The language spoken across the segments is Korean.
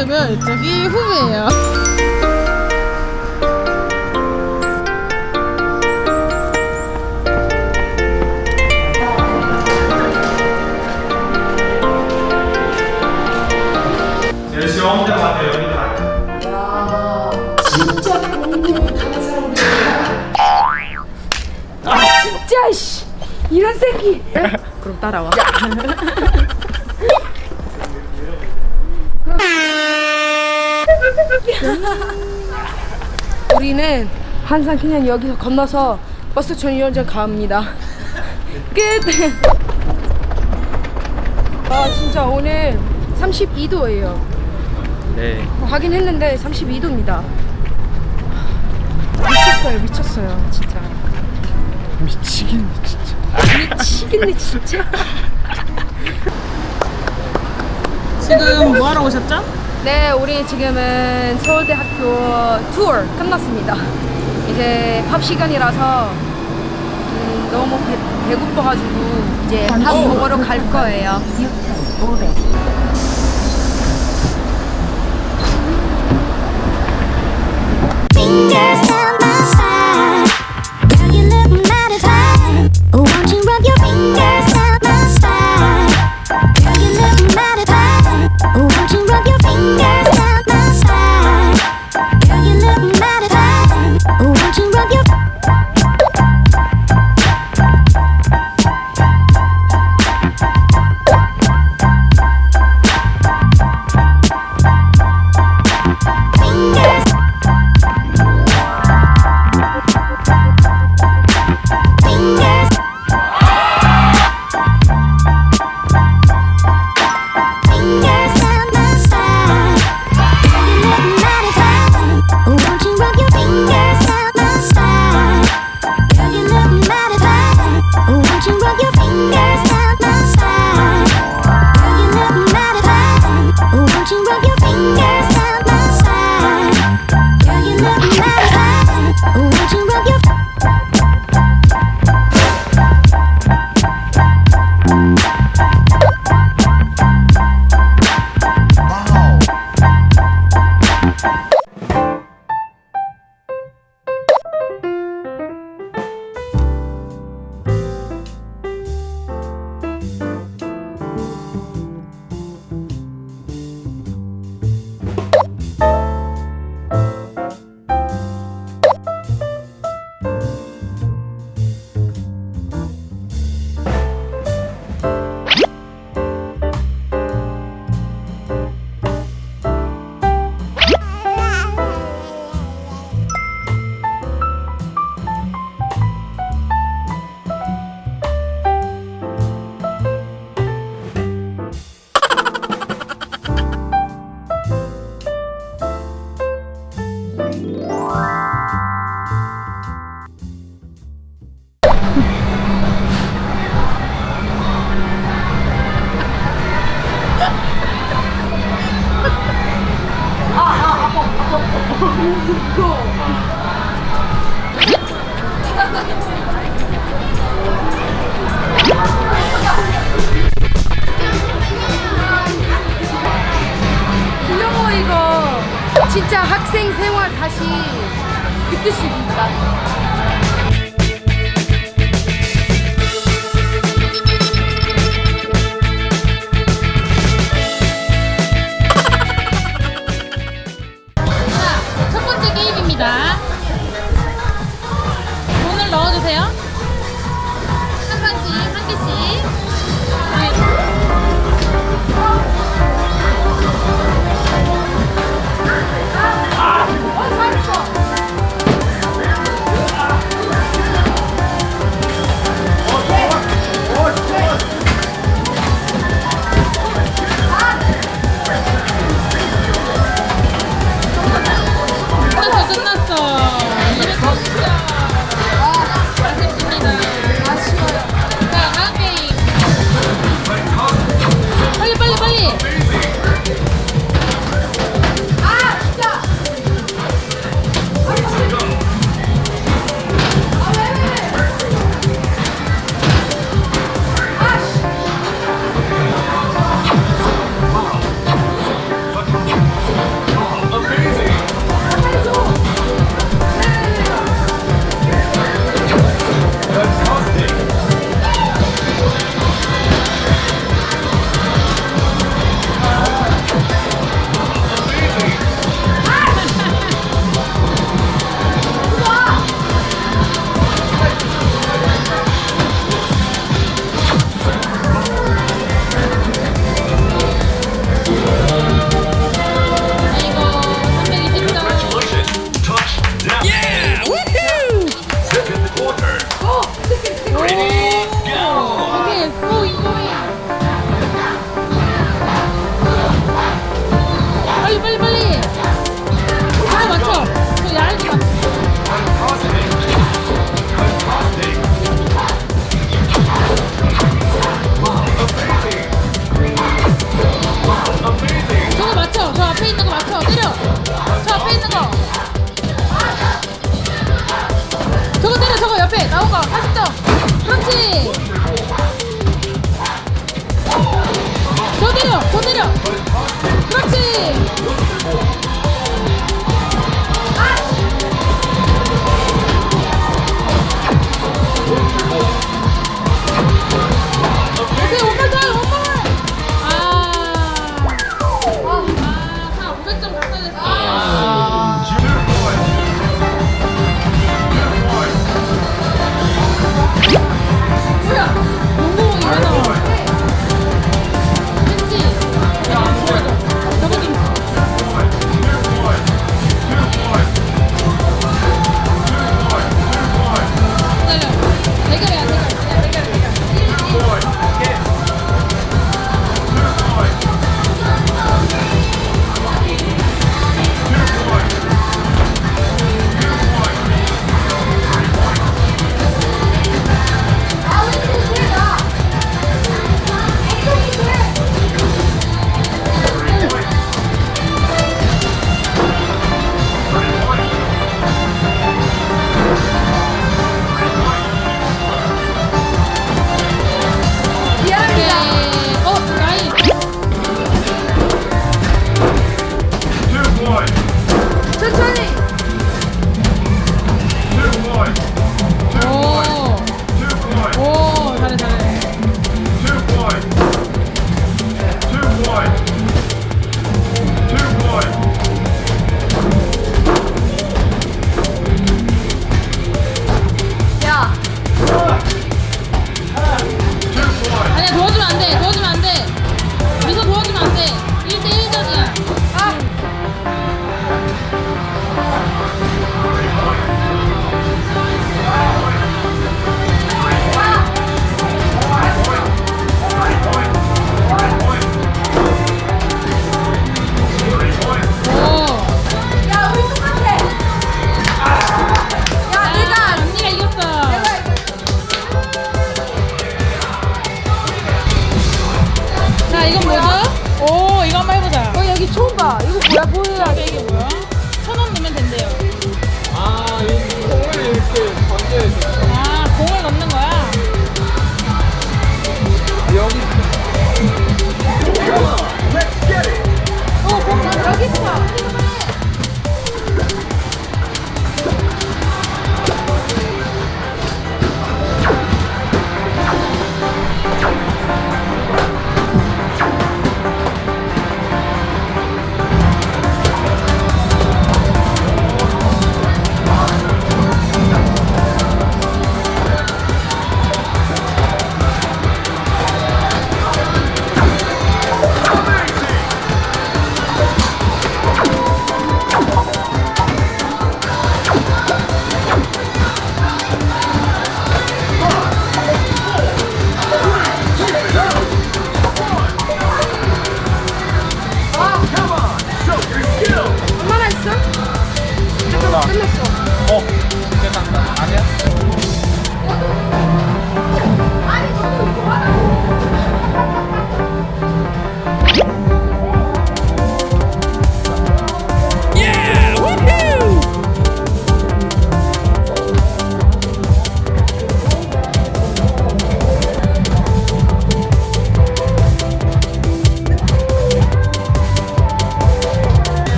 되면 이쪽이 홈이에요. 열심히 혼자 가세요 여기 다. 진짜 공부 못하는 사람들이야. 진짜 씨 이런 새끼. 그럼 따라와. 우리는 항상 그냥 여기서 건너서 버스 전용전 갑니다. 끝. 아 진짜 오늘 32도예요. 네. 확인했는데 32도입니다. 미쳤어요, 미쳤어요, 진짜. 미치겠네 진짜. 미치겠네, 진짜. 지금 뭐 하러 오셨죠? 네, 우리 지금은 서울대학교 투어 끝났습니다. 이제 밥 시간이라서 음, 너무 배, 배고파가지고 이제 밥 먹으러 갈 거예요. Fingers down my conseguir seguir, tá? Amazing. 넘어가 80점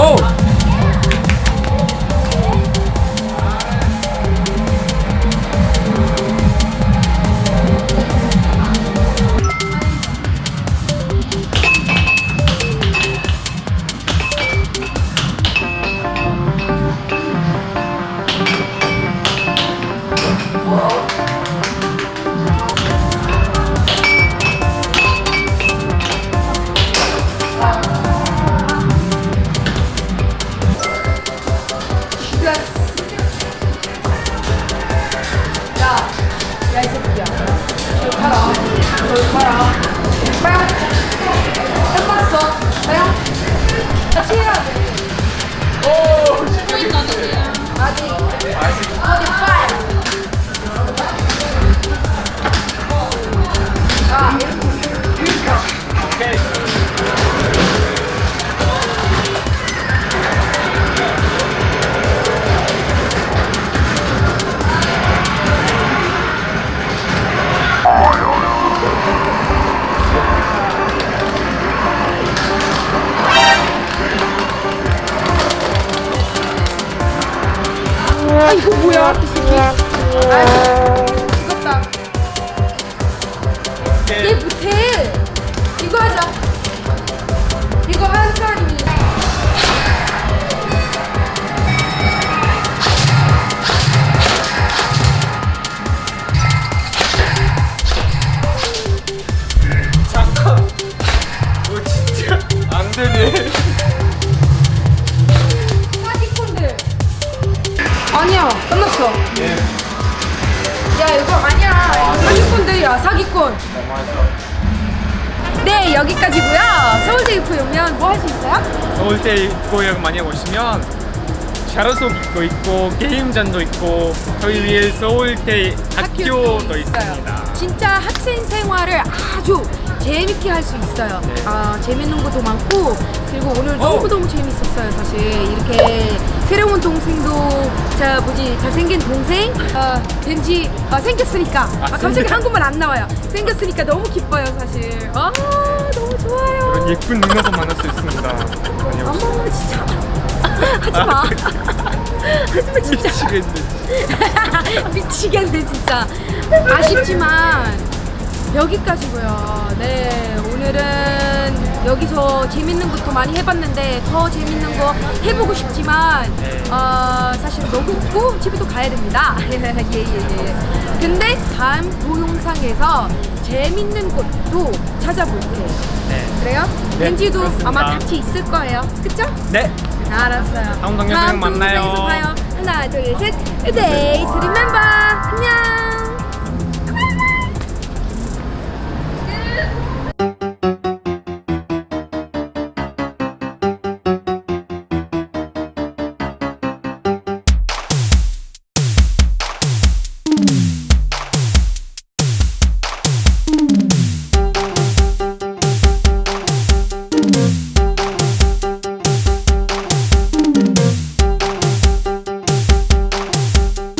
Oh! 아니야 끝났어 예. 야 이거 아니야 이거 사기꾼들이야 사기꾼 네 여기까지고요 서울대 입구 오면 뭐 할 수 있어요? 서울대 고역 많이 오시면 샤로속 있고 있고 게임장도 있고 저희 위에 서울대 학교도 있습니다. 진짜 학생 생활을 아주 재밌게 할 수 있어요. 네. 아 재밌는 것도 많고 그리고 오늘 어. 너무 너무 재밌었어요. 사실 이렇게 새로운 동생도 자 뭐지 잘생긴 동생 어, 된지 어, 생겼으니까 아, 갑자기 생겼- 한국말 안 나와요. 생겼으니까 너무 기뻐요 사실. 아 너무 좋아요. 그런 예쁜 누나도 만날 수 있습니다. 어머 진짜 하지 마. 하지 마 진짜. 미치겠네. 미치겠네 진짜 아쉽지만 여기까지고요 네 오늘은 여기서 재밌는 것도 많이 해봤는데 더 재밌는 거 해보고 싶지만 네. 어, 사실 너무 춥고 집에도 가야 됩니다 예예 예 근데 다음 동영상에서 재밌는 것도 찾아볼게요 네. 그래요? 네, 벤지도 그렇습니다. 아마 같이 있을 거예요 그쵸? 네. 알았어요. 다음 동영상에 만나요. 하나, 둘, 셋. 데이트 리멤버. 안녕.